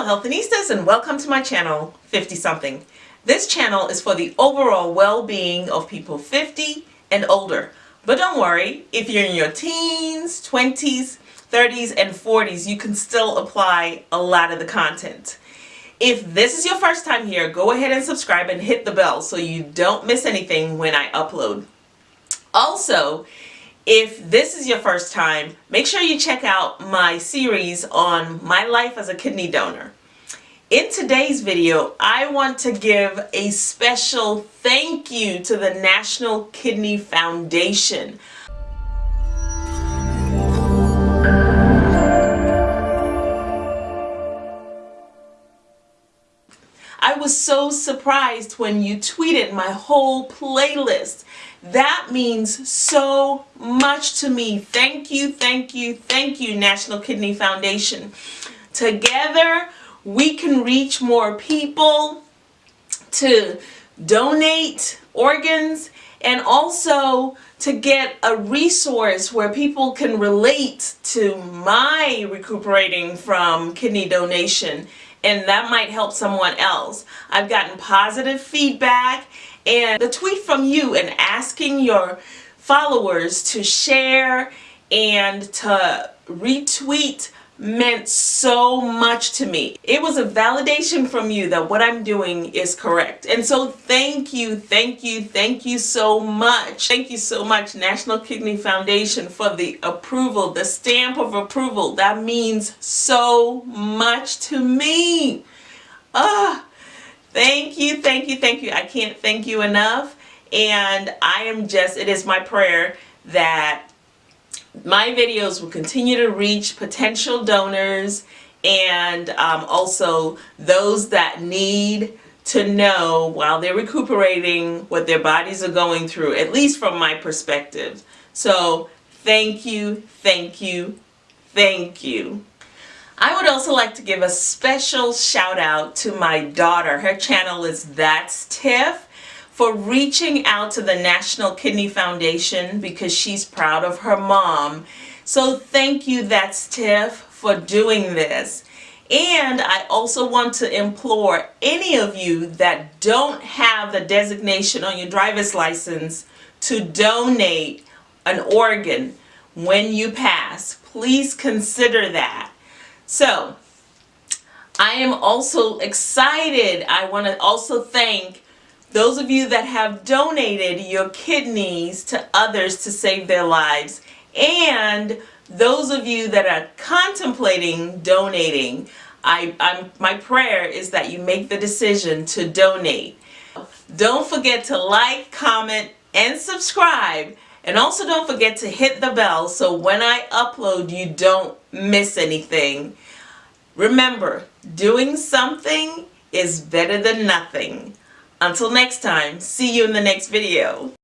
Hello Healthinistas and welcome to my channel 50 something. This channel is for the overall well-being of people 50 and older. But don't worry, if you're in your teens, 20s, 30s, and 40s, you can still apply a lot of the content. If this is your first time here, go ahead and subscribe and hit the bell so you don't miss anything when I upload. Also, if this is your first time, make sure you check out my series on my life as a kidney donor. In today's video, I want to give a special thank you to the National Kidney Foundation. Was so surprised when you tweeted my whole playlist. That means so much to me. Thank you, thank you, thank you, National Kidney Foundation. Together, we can reach more people to donate organs and also to get a resource where people can relate to my recuperating from kidney donation and that might help someone else. I've gotten positive feedback and the tweet from you and asking your followers to share and to retweet meant so much to me. It was a validation from you that what I'm doing is correct. And so thank you, thank you, thank you so much. Thank you so much National Kidney Foundation for the approval, the stamp of approval. That means so much to me. Ah, thank you, thank you, thank you. I can't thank you enough. And I am just, it is my prayer that my videos will continue to reach potential donors and um, also those that need to know while they're recuperating what their bodies are going through, at least from my perspective. So thank you, thank you, thank you. I would also like to give a special shout out to my daughter. Her channel is That's Tiff for reaching out to the National Kidney Foundation because she's proud of her mom. So thank you, that's Tiff, for doing this. And I also want to implore any of you that don't have the designation on your driver's license to donate an organ when you pass. Please consider that. So, I am also excited. I want to also thank those of you that have donated your kidneys to others to save their lives and those of you that are contemplating donating, I, I'm, my prayer is that you make the decision to donate. Don't forget to like, comment, and subscribe. And also don't forget to hit the bell so when I upload you don't miss anything. Remember, doing something is better than nothing. Until next time, see you in the next video.